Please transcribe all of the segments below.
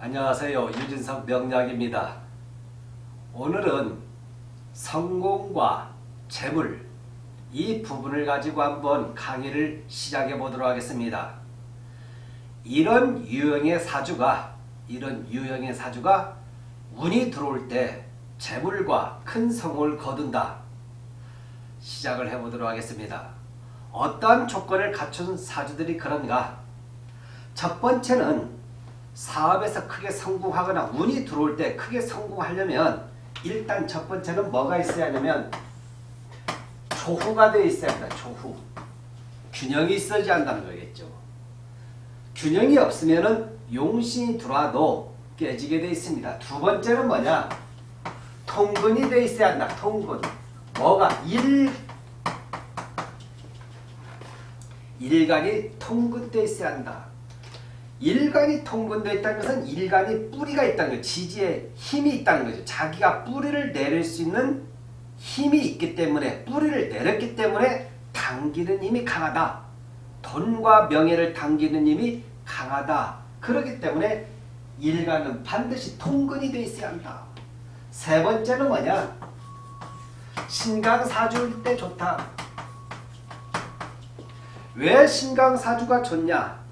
안녕하세요. 유진석 명약입니다. 오늘은 성공과 재물 이 부분을 가지고 한번 강의를 시작해 보도록 하겠습니다. 이런 유형의 사주가 이런 유형의 사주가 운이 들어올 때 재물과 큰 성공을 거둔다. 시작을 해 보도록 하겠습니다. 어떠한 조건을 갖춘 사주들이 그런가? 첫 번째는 사업에서 크게 성공하거나 운이 들어올 때 크게 성공하려면 일단 첫 번째는 뭐가 있어야 하냐면 조후가 되어 있어야 한다. 조후. 균형이 있어야 한다는 거겠죠. 균형이 없으면 용신이 들어와도 깨지게 되어 있습니다. 두 번째는 뭐냐? 통근이 되어 있어야 한다. 통근. 뭐가? 일, 일간이 통근되어 있어야 한다. 일간이 통근되어 있다는 것은 일간이 뿌리가 있다는 거죠. 지지에 힘이 있다는 거죠. 자기가 뿌리를 내릴 수 있는 힘이 있기 때문에 뿌리를 내렸기 때문에 당기는 힘이 강하다. 돈과 명예를 당기는 힘이 강하다. 그렇기 때문에 일간은 반드시 통근이 되어 있어야 한다. 세 번째는 뭐냐? 신강사주일 때 좋다. 왜 신강사주가 좋냐?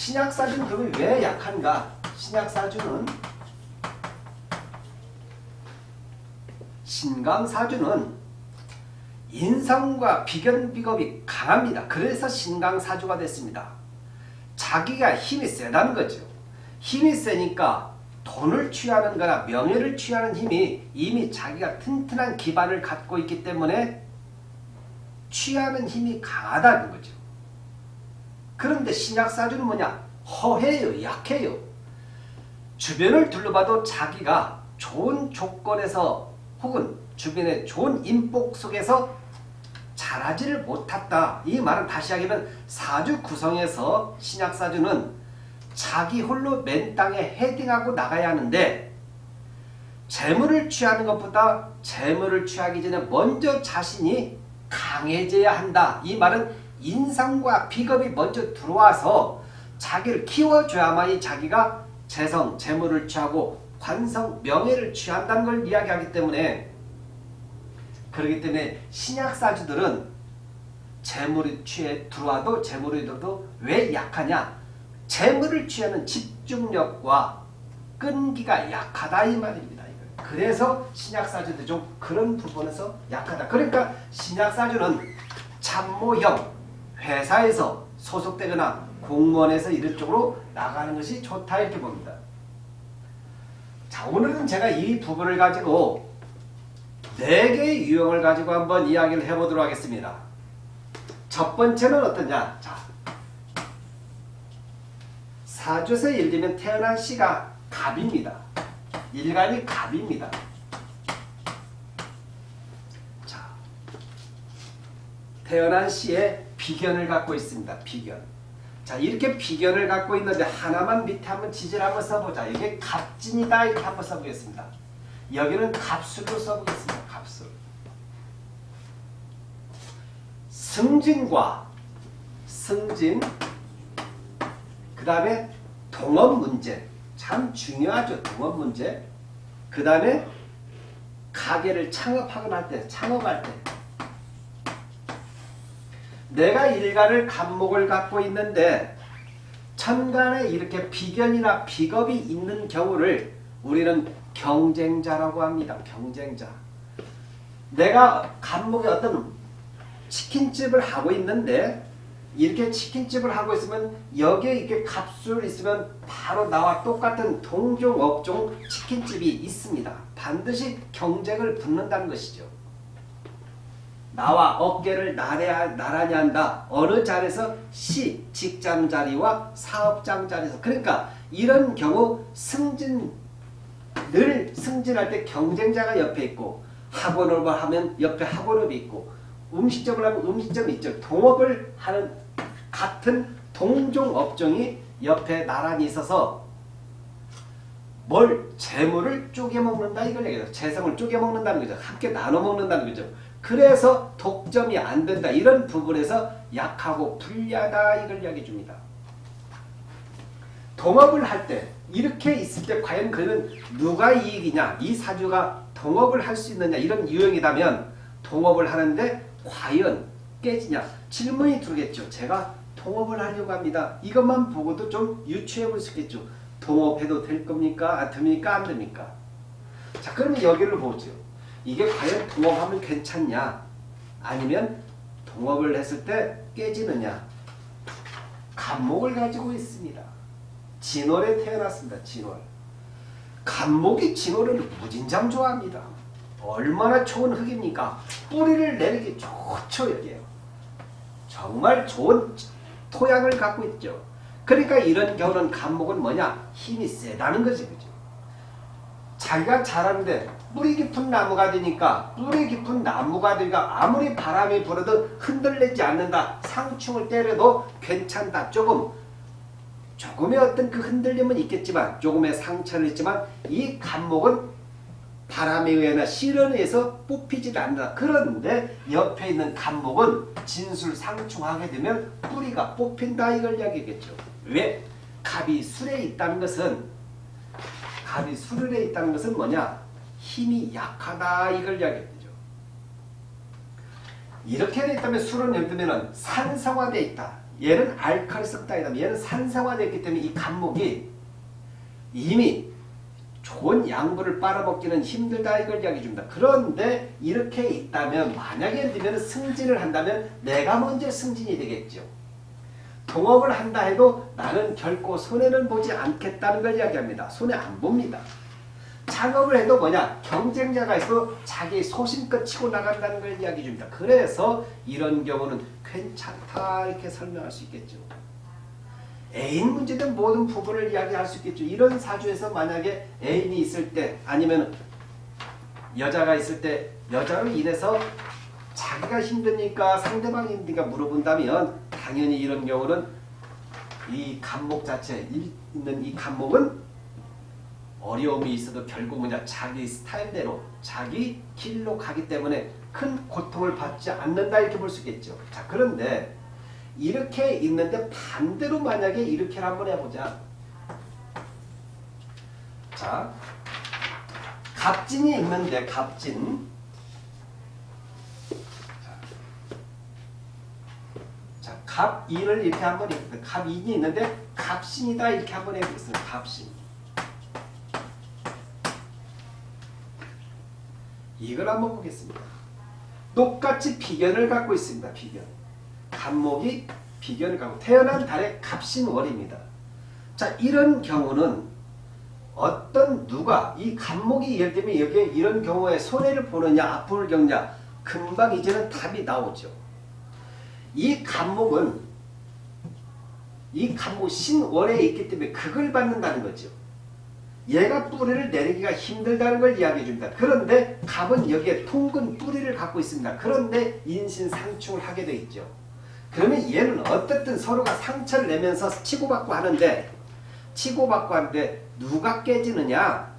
신약사주는 그러면 왜 약한가? 신약사주는 신강사주는 인성과 비견비겁이 강합니다. 그래서 신강사주가 됐습니다. 자기가 힘이 세다는 거죠. 힘이 세니까 돈을 취하는 거나 명예를 취하는 힘이 이미 자기가 튼튼한 기반을 갖고 있기 때문에 취하는 힘이 강하다는 거죠. 그런데 신약사주는 뭐냐? 허해요. 약해요. 주변을 둘러봐도 자기가 좋은 조건에서 혹은 주변의 좋은 인복 속에서 잘하지를 못했다. 이 말은 다시 하면 사주 구성에서 신약사주는 자기 홀로 맨 땅에 헤딩하고 나가야 하는데 재물을 취하는 것보다 재물을 취하기 전에 먼저 자신이 강해져야 한다. 이 말은 인상과 비겁이 먼저 들어와서 자기를 키워줘야만이 자기가 재성, 재물을 취하고 관성, 명예를 취한다는 걸 이야기하기 때문에 그렇기 때문에 신약사주들은 재물이 취해 들어와도 재물이 들어도 왜 약하냐? 재물을 취하는 집중력과 끈기가 약하다 이 말입니다. 그래서 신약사주도 좀 그런 부분에서 약하다. 그러니까 신약사주는 참모형, 회사에서 소속되거나 공무원에서 이런 쪽으로 나가는 것이 좋다 이렇게 봅니다. 자 오늘은 제가 이 부분을 가지고 네 개의 유형을 가지고 한번 이야기를 해보도록 하겠습니다. 첫 번째는 어떠냐? 자, 사주에서 예를 들면 태어난 시가 갑입니다. 일간이 갑입니다. 자, 태어난 시에 비견을 갖고 있습니다. 비견. 자 이렇게 비견을 갖고 있는데 하나만 밑에 한번 지지를 한번 써보자. 이게 갑진이다 이렇게 한번 써보겠습니다. 여기는 갑술로 써보겠습니다. 갑술. 승진과 승진 그 다음에 동업 문제 참 중요하죠. 동업 문제 그 다음에 가게를 창업하거나 할 때 창업할 때 내가 일간을 간목을 갖고 있는데 천간에 이렇게 비견이나 비겁이 있는 경우를 우리는 경쟁자라고 합니다. 경쟁자. 내가 간목에 어떤 치킨집을 하고 있는데 이렇게 치킨집을 하고 있으면 여기에 이렇게 값술 있으면 바로 나와 똑같은 동종 업종 치킨집이 있습니다. 반드시 경쟁을 붙는다는 것이죠. 나와 어깨를 나래야, 나란히 한다. 어느 자리에서 시, 직장 자리와 사업장 자리에서. 그러니까 이런 경우 승진, 늘 승진할 때 경쟁자가 옆에 있고 학원을 하면 옆에 학원업이 있고 음식점을 하면 음식점이 있죠. 동업을 하는 같은 동종 업종이 옆에 나란히 있어서 뭘 재물을 쪼개먹는다 이걸 얘기해요. 재성을 쪼개먹는다는 거죠. 함께 나눠 먹는다는 거죠. 그래서 독점이 안 된다. 이런 부분에서 약하고 불리하다 이걸 이야기해 줍니다. 동업을 할 때 이렇게 있을 때 과연 그는 누가 이익이냐 이 사주가 동업을 할 수 있느냐 이런 유형이라면 동업을 하는데 과연 깨지냐 질문이 들겠죠. 제가 동업을 하려고 합니다. 이것만 보고도 좀 유추해 볼 수 있겠죠. 동업해도 될 겁니까? 안 됩니까? 안 됩니까? 자 그러면 여기를 보죠. 이게 과연 동업하면 괜찮냐? 아니면 동업을 했을 때 깨지느냐? 간목을 가지고 있습니다. 진월에 태어났습니다. 진월. 간목이 진월을 무진장 좋아합니다. 얼마나 좋은 흙입니까? 뿌리를 내리기 좋죠 여기에요. 정말 좋은 토양을 갖고 있죠. 그러니까 이런 경우는 간목은 뭐냐? 힘이 세다는 거지. 그죠? 자기가 자라는데 뿌리 깊은 나무가 되니까 뿌리 깊은 나무가 되니까 아무리 바람이 불어도 흔들리지 않는다. 상충을 때려도 괜찮다. 조금 조금의 어떤 그 흔들림은 있겠지만 조금의 상처는 있지만 이 간목은 바람에 의해나 실현에 의해서 뽑히지도 않는다. 그런데 옆에 있는 간목은 진술 상충하게 되면 뿌리가 뽑힌다 이걸 이야기겠죠. 왜? 갑이 술에 있다는 것은 갑이 술에 있다는 것은 뭐냐? 힘이 약하다 이걸 이야기하죠. 이렇게 돼 있다면 술은 예를 들면 산성화되어 있다. 얘는 알칼리성 땅이다. 얘는 산성화되어 있기 때문에 이 간목이 이미 좋은 양분을 빨아먹기는 힘들다 이걸 이야기해 줍니다. 그런데 이렇게 있다면 만약에 들면 승진을 한다면 내가 먼저 승진이 되겠죠. 동업을 한다 해도 나는 결코 손해는 보지 않겠다는 걸 이야기합니다. 손해 안 봅니다. 창업을 해도 뭐냐 경쟁자가 있어 자기 소신껏 치고 나간다는 걸 이야기해 줍니다. 그래서 이런 경우는 괜찮다 이렇게 설명할 수 있겠죠. 애인 문제든 모든 부분을 이야기할 수 있겠죠. 이런 사주에서 만약에 애인이 있을 때 아니면 여자가 있을 때 여자로 인해서 자기가 힘드니까 상대방이 힘드니까 물어본다면 당연히 이런 경우는 이 간목 자체 있는 이 간목은 어려움이 있어도 결국 뭐냐 자기 스타일대로 자기 길로 가기 때문에 큰 고통을 받지 않는다 이렇게 볼 수 있겠죠. 자 그런데 이렇게 있는데 반대로 만약에 이렇게 한번 해보자. 자 갑진이 있는데 갑진 자, 갑 2를 이렇게 한번 해보겠습니다. 갑 2이 있는데 갑신이다 이렇게 한번 해보겠습니다. 갑신 이걸 한번 보겠습니다. 똑같이 비견을 갖고 있습니다. 비견. 간목이 비견을 갖고 태어난 달의 갑신월입니다. 자 이런 경우는 어떤 누가 이 간목이 예를 들면 여기에 이런 경우에 손해를 보느냐 아픔을 겪냐 금방 이제는 답이 나오죠. 이 간목은 이 간목 신월에 있기 때문에 그걸 받는다는 거죠. 얘가 뿌리를 내리기가 힘들다는 걸 이야기해 줍니다. 그런데 갑은 여기에 통근 뿌리를 갖고 있습니다. 그런데 인신상충을 하게 돼 있죠. 그러면 얘는 어떻든 서로가 상처를 내면서 치고받고 하는데 치고받고 하는데 누가 깨지느냐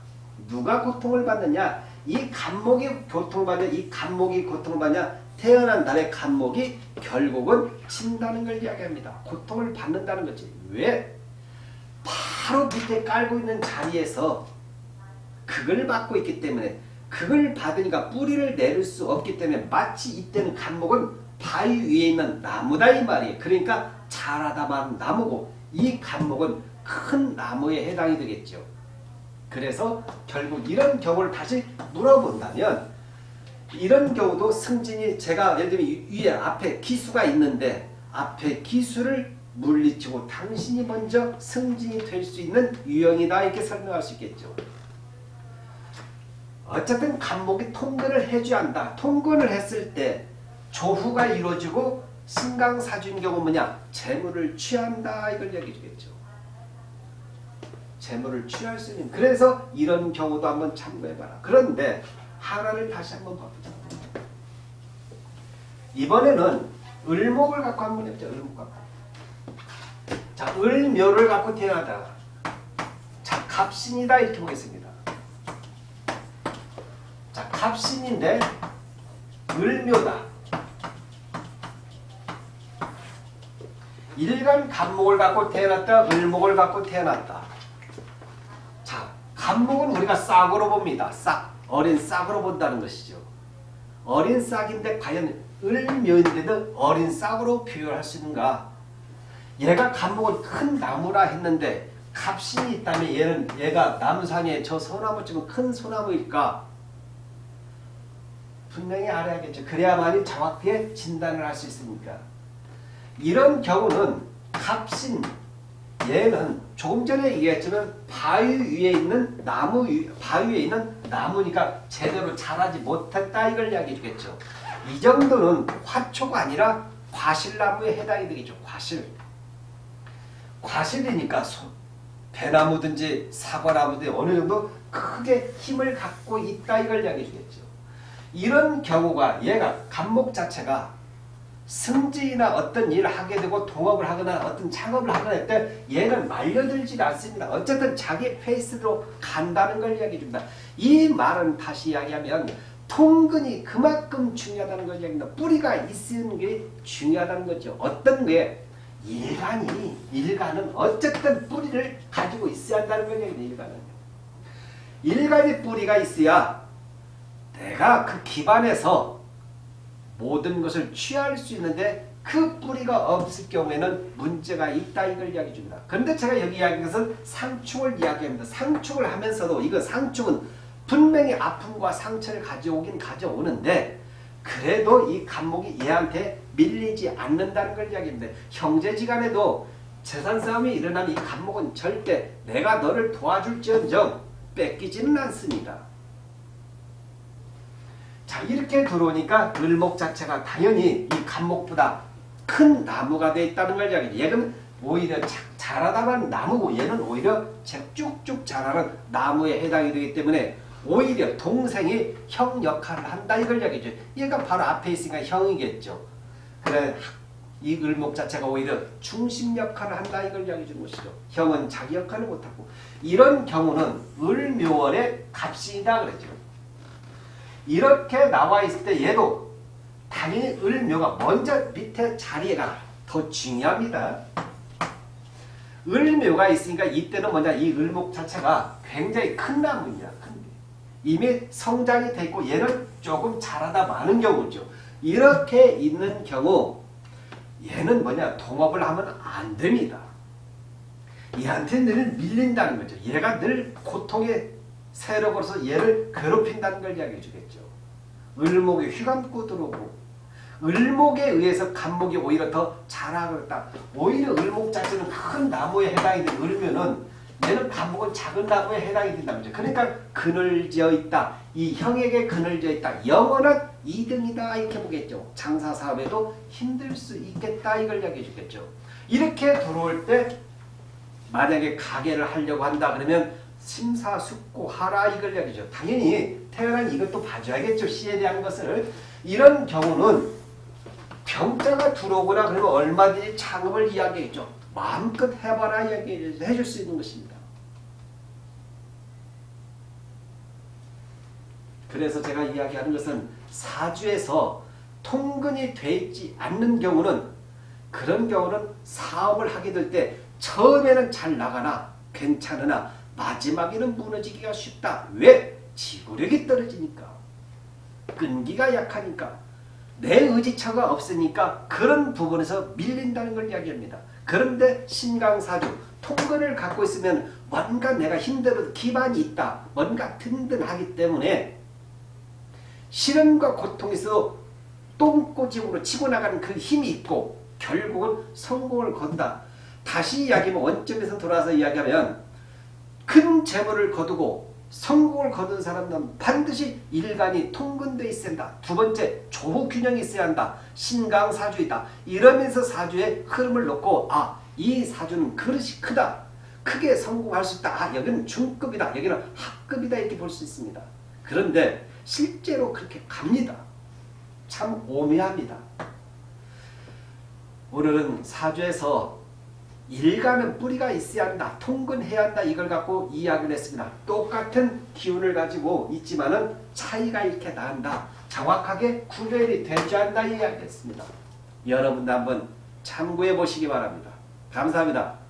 누가 고통을 받느냐 이 간목이 고통을 받냐 이 간목이 고통을 받냐 태어난 달의 간목이 결국은 친다는 걸 이야기합니다. 고통을 받는다는 거지. 왜? 바로 밑에 깔고 있는 자리에서 그걸 받고 있기 때문에 그걸 받으니까 뿌리를 내릴 수 없기 때문에 마치 이때는 간목은 바위 위에 있는 나무다 이 말이에요. 그러니까 자라다만 나무고 이 간목은 큰 나무에 해당이 되겠죠. 그래서 결국 이런 경우를 다시 물어본다면 이런 경우도 승진이 제가 예를 들면 위에 앞에 기수가 있는데 앞에 기수를 물리치고 당신이 먼저 승진이 될 수 있는 유형이다 이렇게 설명할 수 있겠죠. 어쨌든 간목이 통근을 해줘야 한다. 통근을 했을 때 조후가 이루어지고 신강사주인 경우 뭐냐? 재물을 취한다 이걸 얘기해 주겠죠. 재물을 취할 수 있는 그래서 이런 경우도 한번 참고해봐라. 그런데 하나를 다시 한번 봐보자. 이번에는 을목을 갖고 한번 해보자. 을목 갖고. 자, 을묘를 갖고 태어나다. 자, 갑신이다 이렇게 보겠습니다. 자, 갑신인데 을묘다. 일간 간목을 갖고 태어났다. 을목을 갖고 태어났다. 자, 간목은 우리가 싹으로 봅니다. 싹. 어린 싹으로 본다는 것이죠. 어린 싹인데 과연 을묘인데도 어린 싹으로 표현할 수 있는가? 얘가 간목은 큰 나무라 했는데 갑신이 있다면 얘는 얘가 나무상에 저 소나무쯤은 큰 소나무일까? 분명히 알아야겠죠. 그래야만이 정확하게 진단을 할 수 있으니까. 이런 경우는 갑신 얘는 조금 전에 얘기했지만 바위 위에 있는 나무 위, 바위 위에 있는 나무니까 제대로 자라지 못했다 이걸 이야기해 주겠죠. 이 정도는 화초가 아니라 과실나무에 해당이 되겠죠. 과실. 과실이니까 소, 배나무든지 사과나무든지 어느 정도 크게 힘을 갖고 있다 이걸 이야기해 주겠죠. 이런 경우가 얘가 간목 자체가 승진이나 어떤 일을 하게 되고 동업을 하거나 어떤 창업을 하거나 할 때 얘는 말려들지 않습니다. 어쨌든 자기 페이스로 간다는 걸 이야기해 줍니다. 이 말은 다시 이야기하면 통근이 그만큼 중요하다는 걸 이야기합니다. 뿌리가 있는 게 중요하다는 거죠. 어떤 게 일간이 일간은 어쨌든 뿌리를 가지고 있어야 한다는 거예요. 일간은 일간의 뿌리가 있어야 내가 그 기반에서 모든 것을 취할 수 있는데 그 뿌리가 없을 경우에는 문제가 있다 이걸 이야기해 줍니다. 그런데 제가 여기 이야기한 것은 상충을 이야기합니다. 상충을 하면서도 이거 상충은 분명히 아픔과 상처를 가져오긴 가져오는데 그래도 이 간목이 얘한테 밀리지 않는다는 걸 이야기합니다. 형제지간에도 재산 싸움이 일어나면 이 간목은 절대 내가 너를 도와줄지언정 뺏기지는 않습니다. 자 이렇게 들어오니까 을목 자체가 당연히 이 간목보다 큰 나무가 돼 있다는 걸 이야기해. 얘는 오히려 자라다만 나무고 얘는 오히려 쭉쭉 자라는 나무에 해당이 되기 때문에 오히려 동생이 형 역할을 한다 이걸 이야기죠. 얘가 바로 앞에 있으니까 형이겠죠. 그래 이 을목 자체가 오히려 중심 역할을 한다 이걸 이야기해 주는 것이죠. 형은 자기 역할을 못하고 이런 경우는 을묘월의 값이다 그랬죠. 이렇게 나와 있을 때 얘도 당연히 을묘가 먼저 밑에 자리가 더 중요합니다. 을묘가 있으니까 이때는 뭐냐 이 을목 자체가 굉장히 큰 나무입니다. 큰 이미 성장이 됐고 얘는 조금 자라다 많은 경우죠. 이렇게 있는 경우 얘는 뭐냐 동업을 하면 안 됩니다. 얘한테 늘 밀린다는 거죠. 얘가 늘 고통의 세력으로서 얘를 괴롭힌다는 걸 이야기해 주겠죠. 을목에 휘감고 들어오고 을목에 의해서 간목이 오히려 더 자라겠다. 오히려 을목 자체는 큰 나무에 해당이 되 을면은 얘는 간목은 작은 나무에 해당이 거죠. 그러니까 그늘지어 있다. 이 형에게 그늘지어 있다. 영원한 2등이다 이렇게 보겠죠. 장사 사업에도 힘들 수 있겠다 이걸 이야기해 주겠죠. 이렇게 들어올 때 만약에 가게를 하려고 한다 그러면 심사숙고하라 이걸 이야기죠. 당연히 태어난 이것도 봐줘야겠죠. 시에 대한 것을. 이런 경우는 병자가 들어오거나 그러면 얼마든지 창업을 이야기했죠. 마음껏 해봐라 이야기 해 줄 수 있는 것입니다. 그래서 제가 이야기하는 것은 사주에서 통근이 돼 있지 않는 경우는 그런 경우는 사업을 하게 될 때 처음에는 잘 나가나 괜찮으나 마지막에는 무너지기가 쉽다. 왜? 지구력이 떨어지니까. 끈기가 약하니까. 내 의지처가 없으니까 그런 부분에서 밀린다는 걸 이야기합니다. 그런데 신강사주 통근을 갖고 있으면 뭔가 내가 힘들어도 기반이 있다. 뭔가 든든하기 때문에 시련과 고통에서 똥꼬집으로 치고 나가는 그 힘이 있고 결국은 성공을 건다. 다시 이야기하면 원점에서 돌아서 이야기하면 큰 재물을 거두고 성공을 거둔 사람은 반드시 일간이 통근돼 있어야 한다. 두 번째 조호균형이 있어야 한다. 신강사주이다. 이러면서 사주의 흐름을 놓고 아 이 사주는 그릇이 크다. 크게 성공할 수 있다. 아 여기는 중급이다. 여기는 하급이다 이렇게 볼 수 있습니다. 그런데 실제로 그렇게 갑니다. 참 오묘합니다. 오늘은 사주에서 일가는 뿌리가 있어야 한다. 통근해야 한다. 이걸 갖고 이야기를 했습니다. 똑같은 기운을 가지고 있지만 은 차이가 이렇게 난다. 정확하게 구별이 되지 않는다. 이야기했습니다. 여러분도 한번 참고해 보시기 바랍니다. 감사합니다.